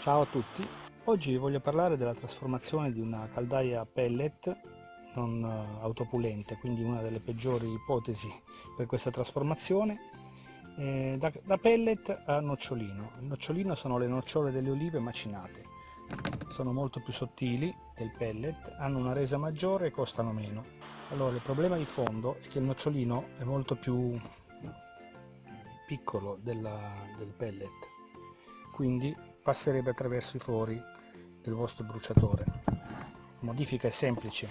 Ciao a tutti, oggi voglio parlare della trasformazione di una caldaia pellet non eh, autopulente, quindi una delle peggiori ipotesi per questa trasformazione, eh, da, da pellet a nocciolino. Il nocciolino sono le nocciole delle olive macinate, sono molto più sottili del pellet, hanno una resa maggiore e costano meno. Allora il problema di fondo è che il nocciolino è molto più piccolo della, del pellet, quindi passerebbe attraverso i fori del vostro bruciatore. La modifica è semplice,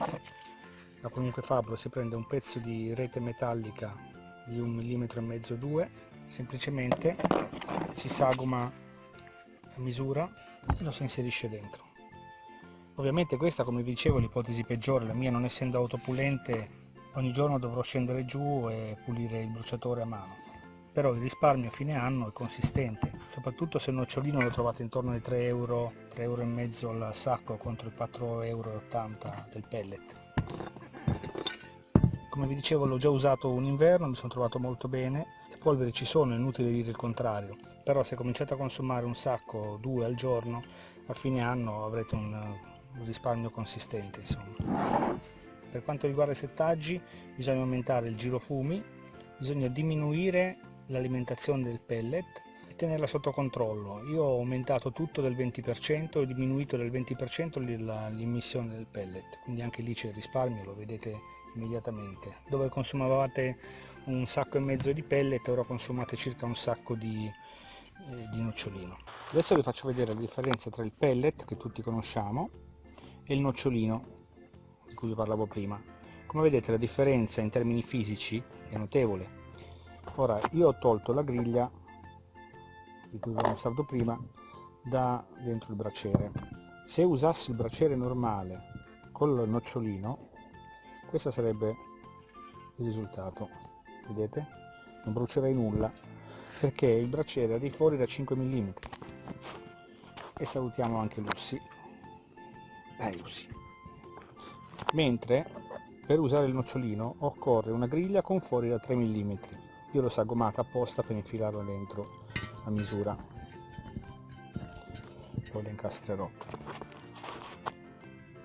da qualunque fabbro si prende un pezzo di rete metallica di un millimetro e mezzo 2 semplicemente si sagoma a misura e lo si inserisce dentro. Ovviamente questa come vi dicevo è l'ipotesi peggiore. La mia non essendo autopulente ogni giorno dovrò scendere giù e pulire il bruciatore a mano però il risparmio a fine anno è consistente soprattutto se il nocciolino lo trovate intorno ai 3 euro 3 euro e mezzo al sacco contro i 4,80 euro del pellet come vi dicevo l'ho già usato un inverno, mi sono trovato molto bene, le polveri ci sono, è inutile dire il contrario, però se cominciate a consumare un sacco, due al giorno, a fine anno avrete un, risparmio consistente. Insomma. Per quanto riguarda i settaggi bisogna aumentare il giro fumi, bisogna diminuire l'alimentazione del pellet e tenerla sotto controllo. Io ho aumentato tutto del 20% e diminuito del 20% l'immissione del pellet, quindi anche lì c'è il risparmio, lo vedete immediatamente. Dove consumavate un sacco e mezzo di pellet ora consumate circa un sacco di, eh, di nocciolino. Adesso vi faccio vedere la differenza tra il pellet che tutti conosciamo e il nocciolino di cui vi parlavo prima. Come vedete la differenza in termini fisici è notevole ora io ho tolto la griglia di cui vi ho mostrato prima da dentro il braciere. Se usassi il braciere normale col nocciolino questo sarebbe il risultato. Vedete? Non brucerei nulla perché il braciere ha dei fori da 5 mm e salutiamo anche Lussi dai Lussi mentre per usare il nocciolino occorre una griglia con fori da 3 mm io l'ho sagomata apposta per infilarla dentro a misura poi la incastrerò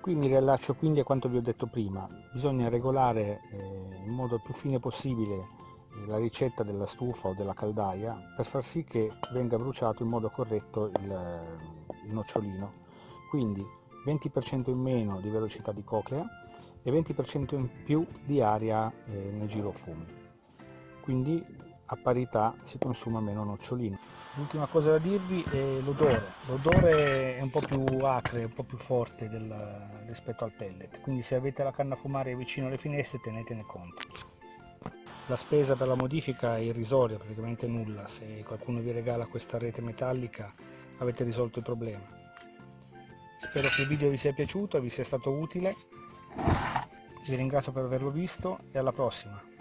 Qui mi riallaccio quindi a quanto vi ho detto prima, bisogna regolare eh, in modo più fine possibile eh, la ricetta della stufa o della caldaia per far sì che venga bruciato in modo corretto il, il nocciolino. Quindi 20% in meno di velocità di coclea e 20% in più di aria eh, nel girofumi. Quindi a parità si consuma meno nocciolino. L'ultima cosa da dirvi è l'odore. L'odore è un po' più acre, un po' più forte del, rispetto al pellet, quindi se avete la canna a fumare vicino alle finestre tenetene conto. La spesa per la modifica è irrisoria, praticamente nulla. Se qualcuno vi regala questa rete metallica avete risolto il problema. Spero che il video vi sia piaciuto, vi sia stato utile. Vi ringrazio per averlo visto e alla prossima.